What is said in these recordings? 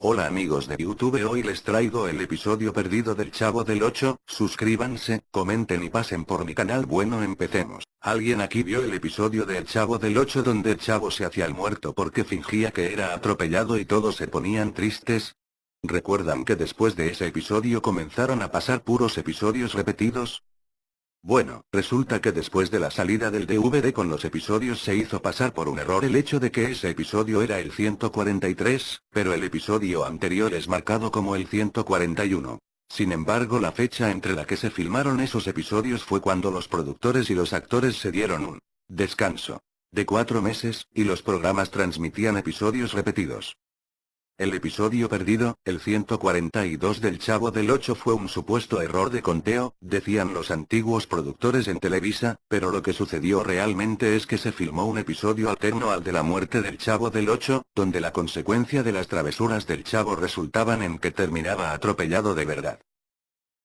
Hola amigos de YouTube hoy les traigo el episodio perdido del Chavo del 8, suscríbanse, comenten y pasen por mi canal bueno empecemos. ¿Alguien aquí vio el episodio del Chavo del 8 donde el Chavo se hacía el muerto porque fingía que era atropellado y todos se ponían tristes? ¿Recuerdan que después de ese episodio comenzaron a pasar puros episodios repetidos? Bueno, resulta que después de la salida del DVD con los episodios se hizo pasar por un error el hecho de que ese episodio era el 143, pero el episodio anterior es marcado como el 141. Sin embargo la fecha entre la que se filmaron esos episodios fue cuando los productores y los actores se dieron un descanso de cuatro meses, y los programas transmitían episodios repetidos. El episodio perdido, el 142 del Chavo del 8 fue un supuesto error de conteo, decían los antiguos productores en Televisa, pero lo que sucedió realmente es que se filmó un episodio alterno al de la muerte del Chavo del 8, donde la consecuencia de las travesuras del Chavo resultaban en que terminaba atropellado de verdad.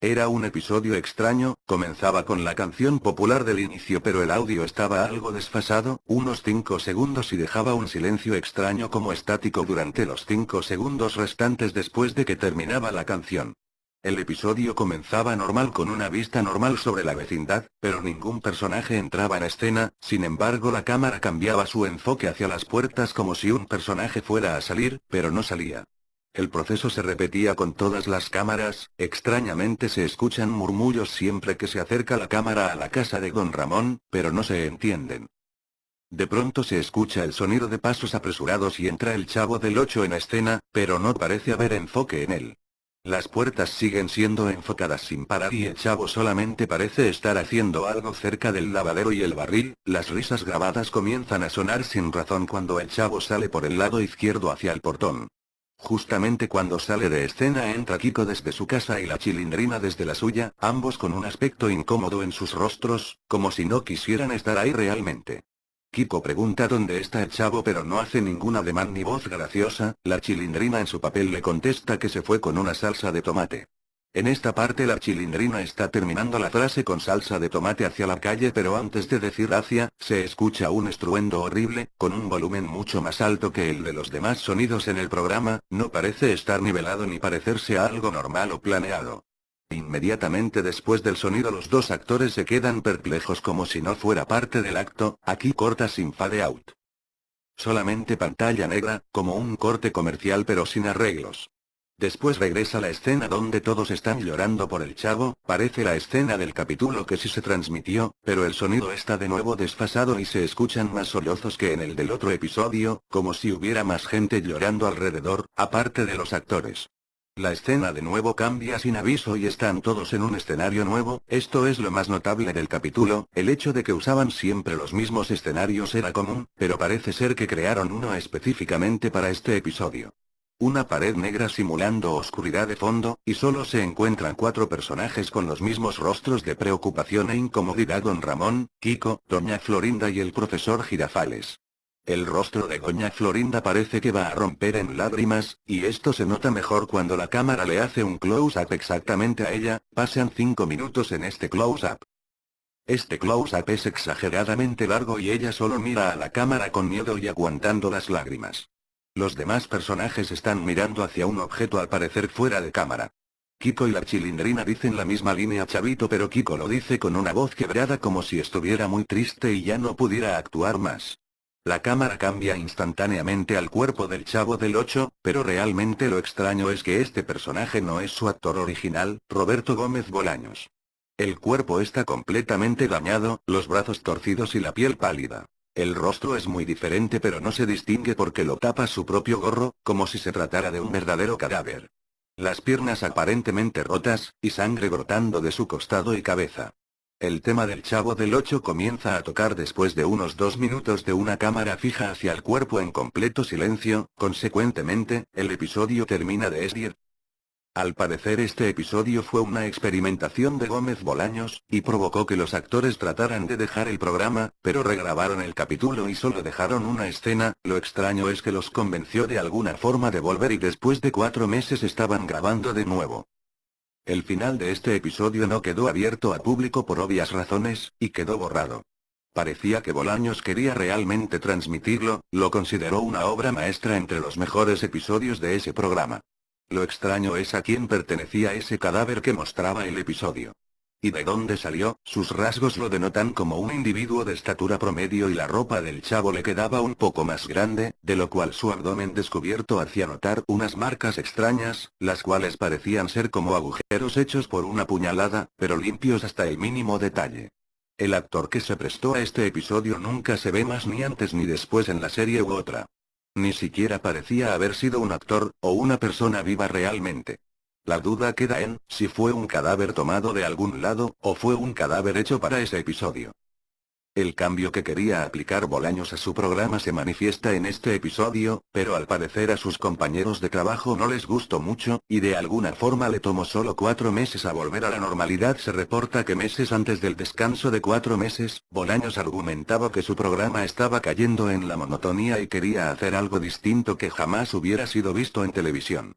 Era un episodio extraño, comenzaba con la canción popular del inicio pero el audio estaba algo desfasado, unos 5 segundos y dejaba un silencio extraño como estático durante los 5 segundos restantes después de que terminaba la canción. El episodio comenzaba normal con una vista normal sobre la vecindad, pero ningún personaje entraba en escena, sin embargo la cámara cambiaba su enfoque hacia las puertas como si un personaje fuera a salir, pero no salía. El proceso se repetía con todas las cámaras, extrañamente se escuchan murmullos siempre que se acerca la cámara a la casa de don Ramón, pero no se entienden. De pronto se escucha el sonido de pasos apresurados y entra el chavo del 8 en escena, pero no parece haber enfoque en él. Las puertas siguen siendo enfocadas sin parar y el chavo solamente parece estar haciendo algo cerca del lavadero y el barril, las risas grabadas comienzan a sonar sin razón cuando el chavo sale por el lado izquierdo hacia el portón. Justamente cuando sale de escena entra Kiko desde su casa y la chilindrina desde la suya, ambos con un aspecto incómodo en sus rostros, como si no quisieran estar ahí realmente. Kiko pregunta dónde está el chavo pero no hace ningún ademán ni voz graciosa, la chilindrina en su papel le contesta que se fue con una salsa de tomate. En esta parte la chilindrina está terminando la frase con salsa de tomate hacia la calle pero antes de decir hacia, se escucha un estruendo horrible, con un volumen mucho más alto que el de los demás sonidos en el programa, no parece estar nivelado ni parecerse a algo normal o planeado. Inmediatamente después del sonido los dos actores se quedan perplejos como si no fuera parte del acto, aquí corta sin fade out. Solamente pantalla negra, como un corte comercial pero sin arreglos. Después regresa la escena donde todos están llorando por el chavo, parece la escena del capítulo que sí se transmitió, pero el sonido está de nuevo desfasado y se escuchan más sollozos que en el del otro episodio, como si hubiera más gente llorando alrededor, aparte de los actores. La escena de nuevo cambia sin aviso y están todos en un escenario nuevo, esto es lo más notable del capítulo, el hecho de que usaban siempre los mismos escenarios era común, pero parece ser que crearon uno específicamente para este episodio. Una pared negra simulando oscuridad de fondo, y solo se encuentran cuatro personajes con los mismos rostros de preocupación e incomodidad don Ramón, Kiko, doña Florinda y el profesor Girafales. El rostro de doña Florinda parece que va a romper en lágrimas, y esto se nota mejor cuando la cámara le hace un close-up exactamente a ella, pasan cinco minutos en este close-up. Este close-up es exageradamente largo y ella solo mira a la cámara con miedo y aguantando las lágrimas. Los demás personajes están mirando hacia un objeto al parecer fuera de cámara. Kiko y la chilindrina dicen la misma línea chavito pero Kiko lo dice con una voz quebrada como si estuviera muy triste y ya no pudiera actuar más. La cámara cambia instantáneamente al cuerpo del chavo del 8, pero realmente lo extraño es que este personaje no es su actor original, Roberto Gómez Bolaños. El cuerpo está completamente dañado, los brazos torcidos y la piel pálida. El rostro es muy diferente pero no se distingue porque lo tapa su propio gorro, como si se tratara de un verdadero cadáver. Las piernas aparentemente rotas, y sangre brotando de su costado y cabeza. El tema del chavo del 8 comienza a tocar después de unos dos minutos de una cámara fija hacia el cuerpo en completo silencio, consecuentemente, el episodio termina de esdir, al parecer este episodio fue una experimentación de Gómez Bolaños, y provocó que los actores trataran de dejar el programa, pero regrabaron el capítulo y solo dejaron una escena, lo extraño es que los convenció de alguna forma de volver y después de cuatro meses estaban grabando de nuevo. El final de este episodio no quedó abierto a público por obvias razones, y quedó borrado. Parecía que Bolaños quería realmente transmitirlo, lo consideró una obra maestra entre los mejores episodios de ese programa. Lo extraño es a quién pertenecía ese cadáver que mostraba el episodio. ¿Y de dónde salió? Sus rasgos lo denotan como un individuo de estatura promedio y la ropa del chavo le quedaba un poco más grande, de lo cual su abdomen descubierto hacía notar unas marcas extrañas, las cuales parecían ser como agujeros hechos por una puñalada, pero limpios hasta el mínimo detalle. El actor que se prestó a este episodio nunca se ve más ni antes ni después en la serie u otra. Ni siquiera parecía haber sido un actor, o una persona viva realmente. La duda queda en, si fue un cadáver tomado de algún lado, o fue un cadáver hecho para ese episodio. El cambio que quería aplicar Bolaños a su programa se manifiesta en este episodio, pero al parecer a sus compañeros de trabajo no les gustó mucho, y de alguna forma le tomó solo cuatro meses a volver a la normalidad. Se reporta que meses antes del descanso de cuatro meses, Bolaños argumentaba que su programa estaba cayendo en la monotonía y quería hacer algo distinto que jamás hubiera sido visto en televisión.